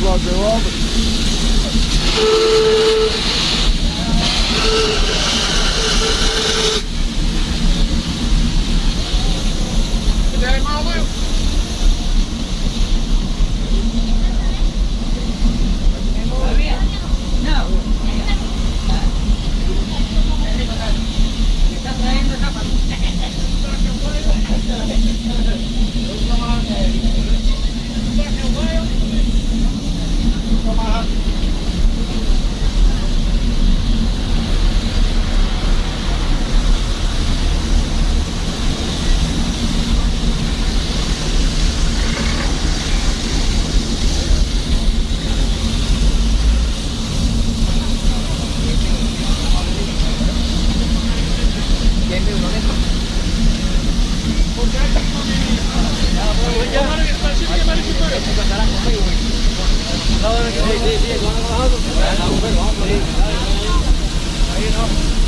Plug the rubber. Hãy subscribe cho kênh Ghiền Mì Gõ Để không bỏ lỡ những video hấp dẫn